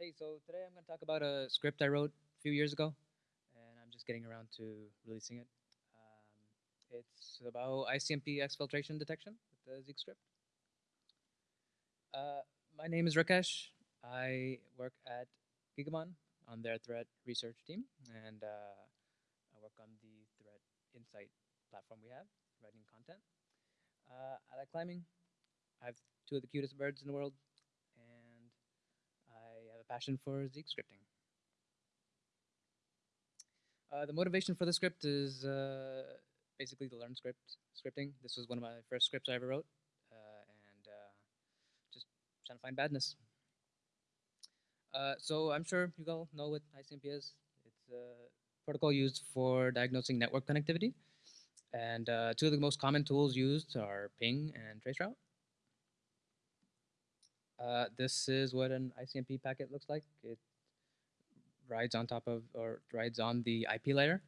Hey, so today I'm going to talk about a script I wrote a few years ago, and I'm just getting around to releasing it. Um, it's about ICMP exfiltration detection with the Zeek script. Uh, my name is Rakesh. I work at Gigamon on their threat research team, and uh, I work on the threat insight platform we have, writing content. Uh, I like climbing. I have two of the cutest birds in the world, passion for Zeek scripting. Uh, the motivation for the script is uh, basically to learn script scripting. This was one of my first scripts I ever wrote, uh, and uh, just trying to find badness. Uh, so I'm sure you all know what ICMP is. It's a protocol used for diagnosing network connectivity. And uh, two of the most common tools used are ping and traceroute. Uh, this is what an ICMP packet looks like. It rides on top of, or rides on the IP layer.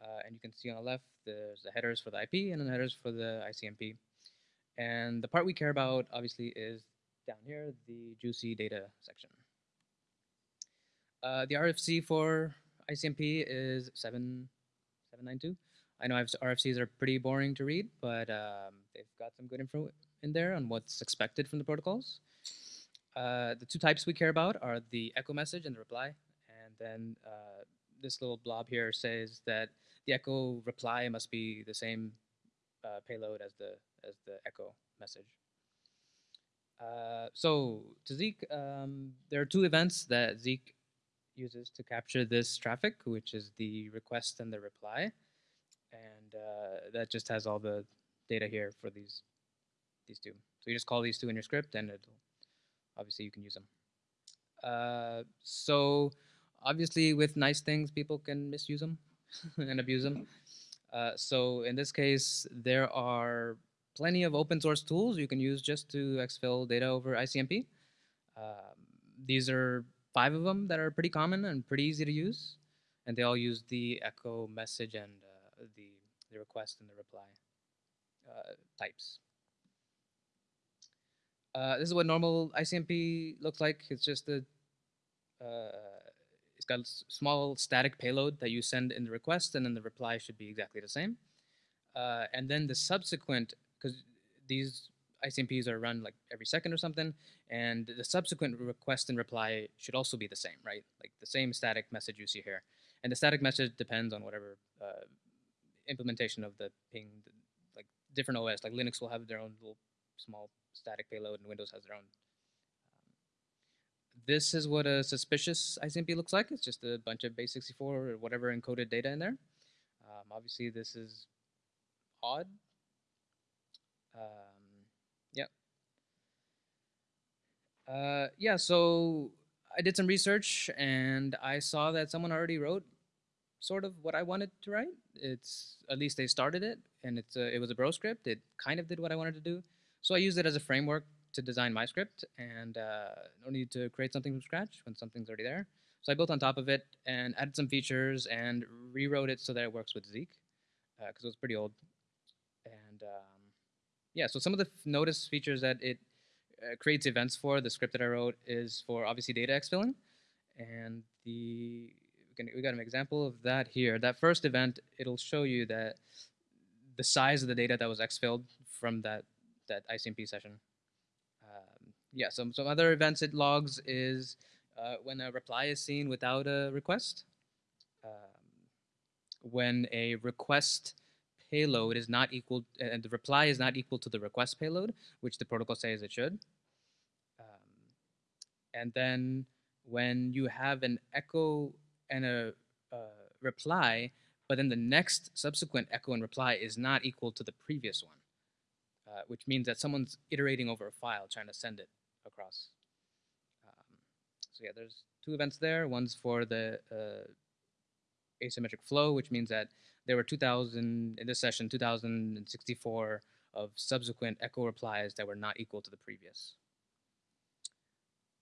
Uh, and you can see on the left, there's the headers for the IP and the headers for the ICMP. And the part we care about, obviously, is down here, the juicy data section. Uh, the RFC for ICMP is 7, 792. I know RFCs are pretty boring to read, but um, they've got some good info in there on what's expected from the protocols. Uh, the two types we care about are the echo message and the reply. And then uh, this little blob here says that the echo reply must be the same uh, payload as the as the echo message. Uh, so to Zeek, um, there are two events that Zeek uses to capture this traffic, which is the request and the reply. And uh, that just has all the data here for these these two. So you just call these two in your script and it'll obviously you can use them. Uh, so obviously with nice things, people can misuse them and abuse them. Uh, so in this case, there are plenty of open source tools you can use just to exfil data over ICMP. Um, these are five of them that are pretty common and pretty easy to use. And they all use the echo message and uh, the, the request and the reply uh, types. Uh, this is what normal ICMP looks like. It's just a, uh, it's got a small static payload that you send in the request, and then the reply should be exactly the same. Uh, and then the subsequent, because these ICMPs are run like every second or something, and the subsequent request and reply should also be the same, right? Like the same static message you see here. And the static message depends on whatever uh, implementation of the ping, like different OS, like Linux will have their own little small static payload, and Windows has their own. Um, this is what a suspicious ICMP looks like. It's just a bunch of base64 or whatever encoded data in there. Um, obviously, this is odd. Um, yeah. Uh, yeah, so I did some research and I saw that someone already wrote sort of what I wanted to write. It's at least they started it, and it's a, it was a bro script. It kind of did what I wanted to do. So I use it as a framework to design my script and uh, no need to create something from scratch when something's already there. So I built on top of it and added some features and rewrote it so that it works with Zeek because uh, it was pretty old. And um, yeah, so some of the notice features that it uh, creates events for, the script that I wrote is for obviously data exfilling. And the we, got an example of that here. That first event, it'll show you that the size of the data that was exfilled from that that ICMP session. Um, yeah, some, some other events it logs is uh, when a reply is seen without a request, um, when a request payload is not equal, and the reply is not equal to the request payload, which the protocol says it should. Um, and then when you have an echo and a uh, reply, but then the next subsequent echo and reply is not equal to the previous one. Uh, which means that someone's iterating over a file trying to send it across. Um, so yeah, there's two events there. One's for the uh, asymmetric flow, which means that there were 2,000, in this session, 2,064 of subsequent echo replies that were not equal to the previous.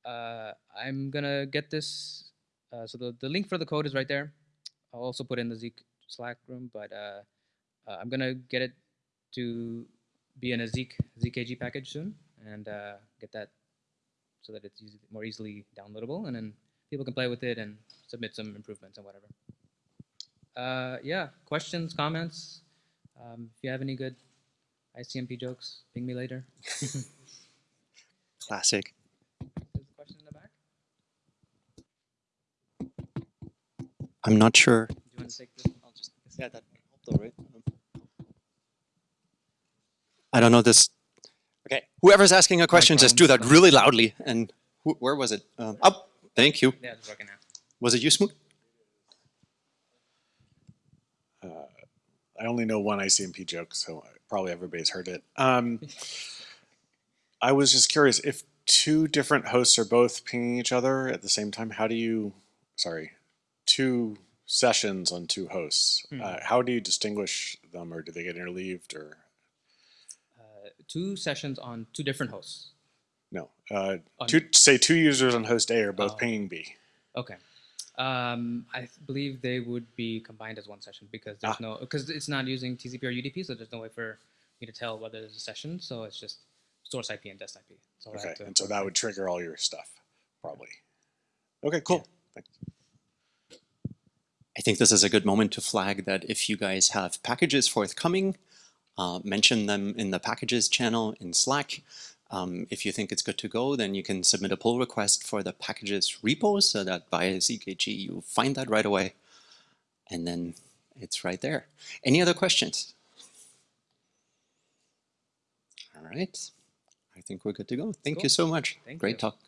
Uh, I'm gonna get this, uh, so the, the link for the code is right there. I'll also put in the Zeek Slack room, but uh, uh, I'm gonna get it to be in a Zeek ZKG package soon and uh, get that so that it's easy, more easily downloadable. And then people can play with it and submit some improvements and whatever. Uh, yeah, questions, comments. Um, if you have any good ICMP jokes, ping me later. Classic. There's a question in the back. I'm not sure. Do you want to take this? I'll just, yeah, that helped though, right? I don't know this. Okay, whoever's asking a question, just do that really loudly. And wh- where was it? Um, oh, thank you. Yeah, it's working now. Was it you, Smoot? I only know one ICMP joke, so probably everybody's heard it. Um, I was just curious if two different hosts are both pinging each other at the same time. How do you, sorry, two sessions on two hosts? Hmm. Uh, how do you distinguish them, or do they get interleaved, or Uh, two sessions on two different hosts. no? Uh, two, say two users on host A are both Oh. pinging B. Okay. Um, I believe they would be combined as one session because there's Ah. no because it's not using TCP or UDP, so there's no way for me to tell whether there's a session. So it's just source IP and dest IP. So Okay, to and so that coordinate. would trigger all your stuff, probably. Okay, cool. Thanks. I think this is a good moment to flag that if you guys have packages forthcoming, uh, mention them in the packages channel in Slack. Um, if you think it's good to go, then you can submit a pull request for the packages repo so that via ZKG you find that right away. And then it's right there. Any other questions? All right. I think we're good to go. Thank you so much. Thank Great you. talk.